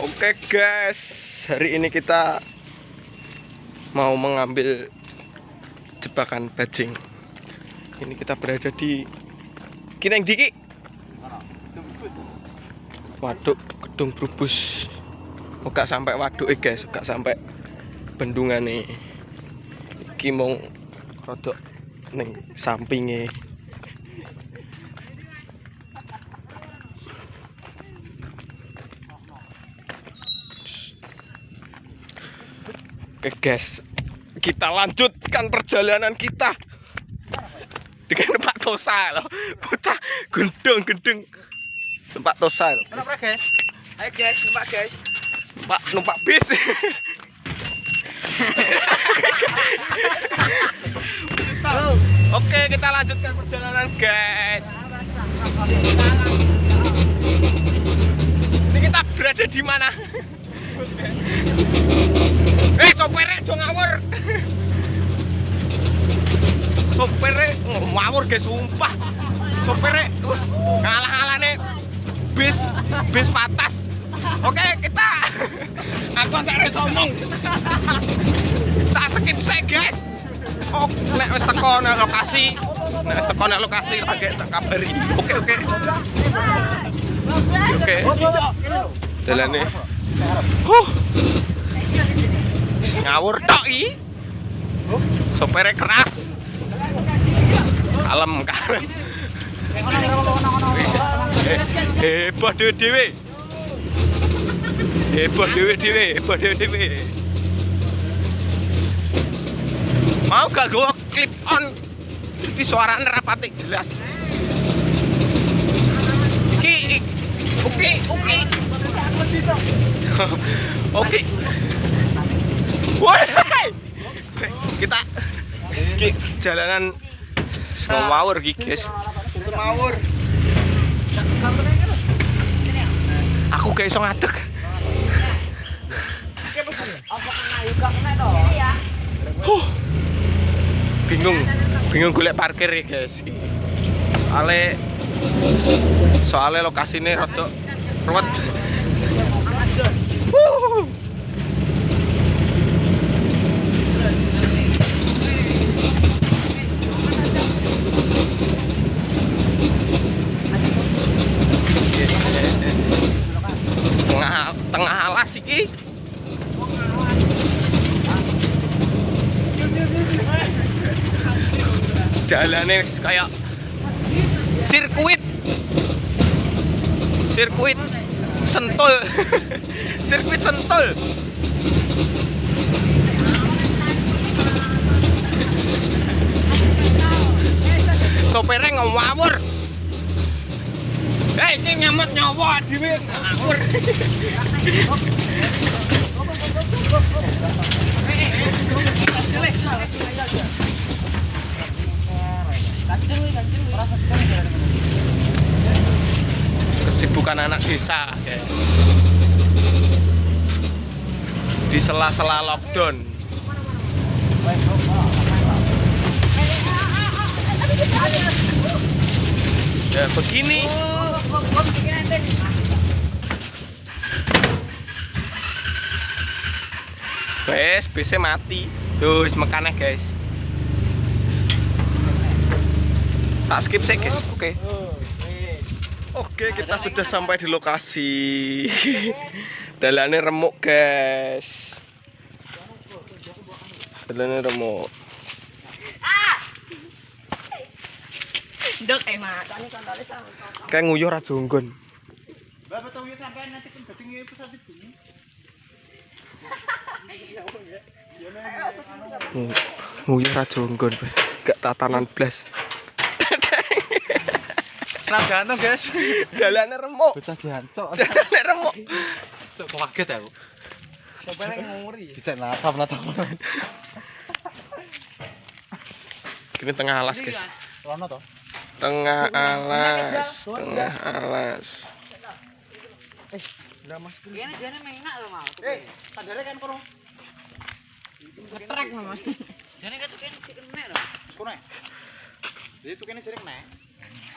Oke guys, hari ini kita mau mengambil jebakan bajing. Ini kita berada di Kineng Diki. Waduk Gedung Brubus. Gak sampai waduk eh guys, gak sampai bendungan nih. Iki mau rodok ning sampingnya. Oke guys, kita lanjutkan perjalanan kita dengan Pak Tosa loh, bocah gendong-gendong Pak Tosa loh. Kenapa guys? Ayo guys, numpak guys. Pak numpak bis. Oke, kita lanjutkan perjalanan guys. Ini kita berada di mana? Eh, sopirnya aja ngawur. Sopirnya oh, ngawur guys, sumpah. Sopirnya uh, ngalah-ngalahnya bis bis patas. Oke, kita aku nggak harus ngomong. Tak skip saya guys. Oh, nek wis teko nek lokasi, nek wis teko nek lokasi lagi tak kabari. Oke, oke. Oke. Dalane. Huh. Ngawur tok iki. Sopirnya keras. Kalem, kalem. Heboh dhewe-dhewe. Heboh dhewe-dhewe, heboh dhewe-dhewe. Mau gak gue clip on jadi suaranya rapati jelas Iki Oke oke Oke Woi Kita jalanan Semawur iki guys Semawur Aku gak iso ngadeg Huh. Bingung, bingung golek parkir ya guys. Soale soale lokasine rada ruwet. Tengah tengah alas iki. Jalannya kayak sirkuit. Sirkuit sentul. Sirkuit sentul. Sopirnya ngawur Hei, ini nyamet nyawa dhewe ngawur. Kesibukan anak desa. Di sela-sela lockdown. Ya begini. Guys, bisa mati. Tuh, wis mekaneh, guys. Tak skip sih, guys. Oke. Oke, kita sudah sampai di lokasi. Dalannya remuk, guys. Dalannya remuk. Dok emak. Sama. Kayak nguyuh ra jonggon. Bapak tahu ya sampai nanti kan satu bunyi. Ngu- Nguyuh ra jonggon. Gak tatanan blas. Seragam guys. Dalannya remuk. Bocah diancok. Dalannya remuk. Cok kaget aku. Sampai nguri. Bisa natap natap. Ini tengah alas, guys. Rono toh. Tengah alas, tengah alas. Kayaknya jane enak loh mau. Eh, sadare kan kono. Ngetrek mama. Jane kan tuh kene kene loh. Kono. Jadi tuh kene sering nek.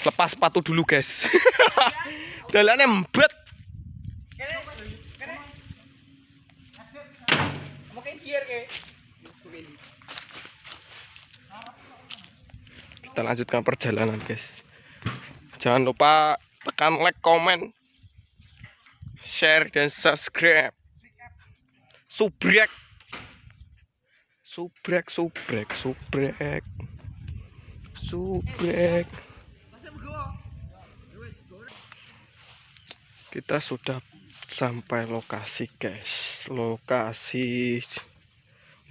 Lepas sepatu dulu, guys. Dalannya mbet. Mungkin gear ke. Kita lanjutkan perjalanan, guys. Jangan lupa tekan like, komen, share dan subscribe. Subrek. Subrek, subrek, subrek. Subrek. Kita sudah sampai lokasi, guys. Lokasi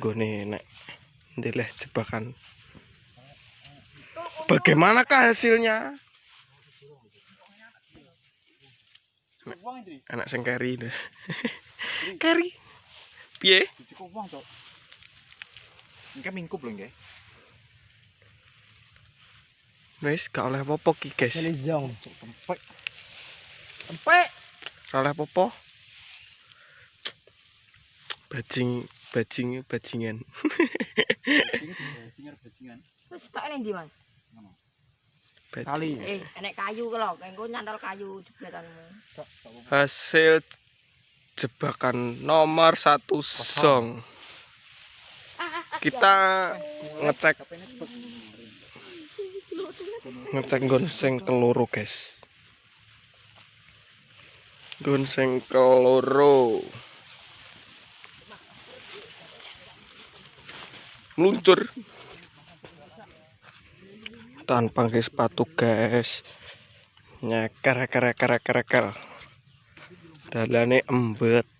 gone nek ndeleh jebakan. Bagaimanakah hasilnya? Anak sing carry deh. carry. Piye? Ini kan mingkup loh, nggih. Wis gak oleh apa-apa ki, guys. Selizong. Cok, tempek. Empek. Gak oleh apa-apa. Bajing, bajing, bajingan. Ini bajingan bajingan. Wis tak ning ndi, Mas? Bajing. Kali. Eh, enek kayu ku lho, engko nyantol kayu. Hasil jebakan nomor satu song. Kita ngecek ngecek nggon sing keloro, guys. Nggon sing keloro. Meluncur. Tanpa pakai sepatu, guys. Nyeker eker eker eker eker. Dalane embet.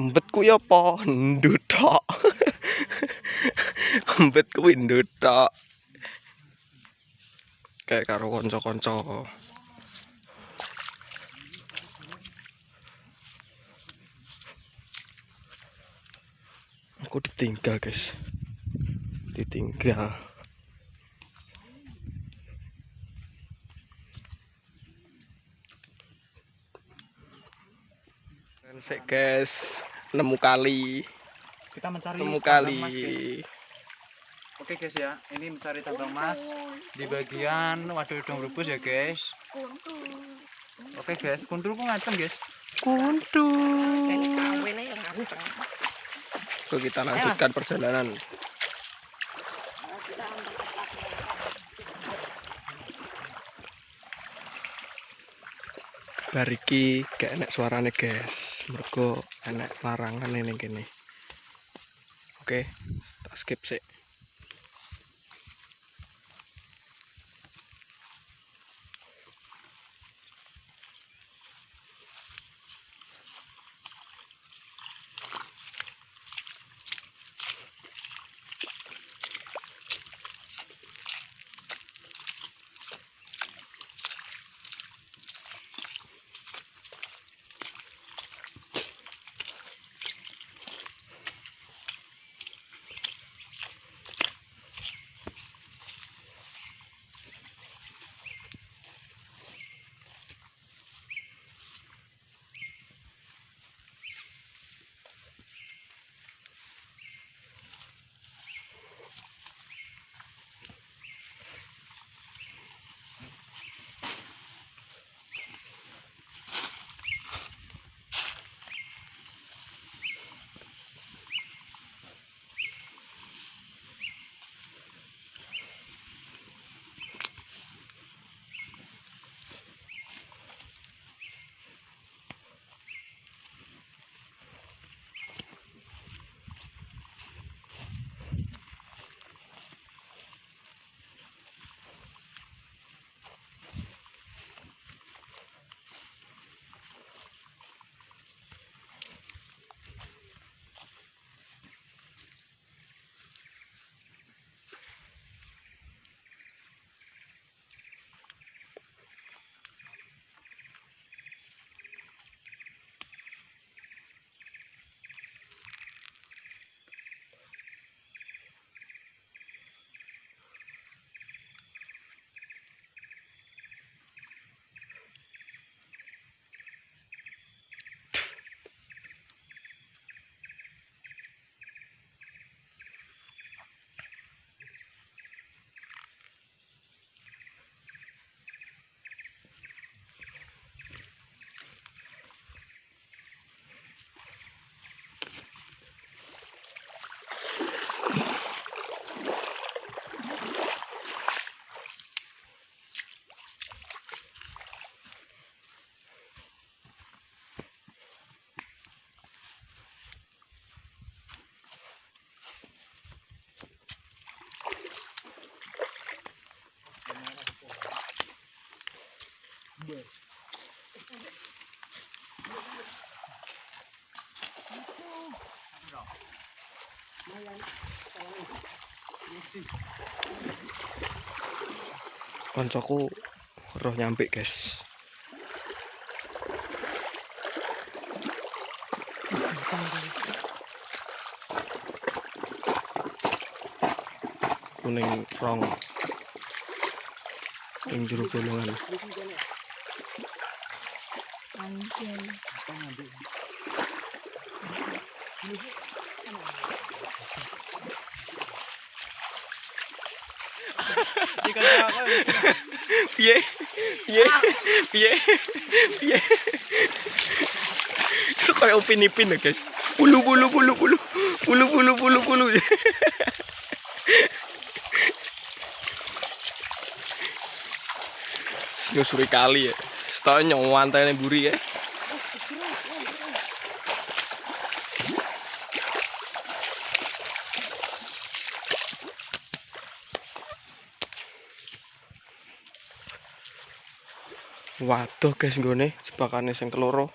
Embet ku ya apa? Ndut tok. embet kuwi kayak karo konco-konco aku ditinggal guys. Ditinggal. Sik guys, nemu kali, Kita mencari nemu kali. guys. Oke guys ya, ini mencari tambang emas di bagian waduh udang rebus ya guys. Oke guys, kuntul ku ngantem guys. Kuntu. Kene kawene yang aku. Oke, kita lanjutkan perjalanan. Bariki gak enak suarane guys. Mergo enak larangan ini kene. Oke, tak skip sih. Koncoku roh nyampe guys. Kuning rong. Ing jero bolongan. Iki kanca aku. Piye? Piye? Piye? Piye? So kayak upin ipin guys. Bulu bulu bulu bulu. Bulu bulu bulu bulu. Nyusuri kali ya. Setahun nyawan tanya buri ya Waduh guys nggone jebakane sing keloro.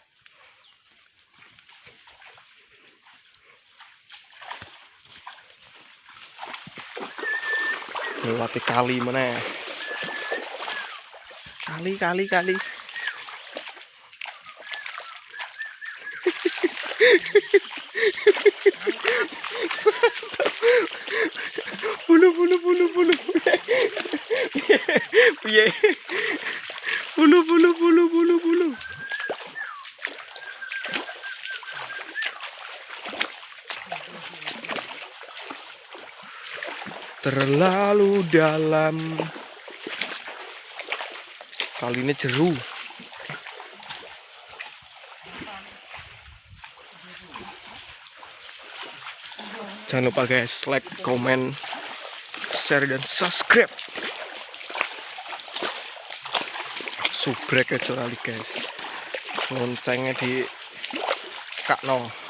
Lewati kali meneh. Kali kali kali. bulu bulu bulu bulu. Piye? Bulu bulu bulu bulu bulu. Terlalu dalam. Kali ini jeru. Jangan lupa guys, like, comment, share dan subscribe. Subrek aja kali guys. Loncengnya di kakno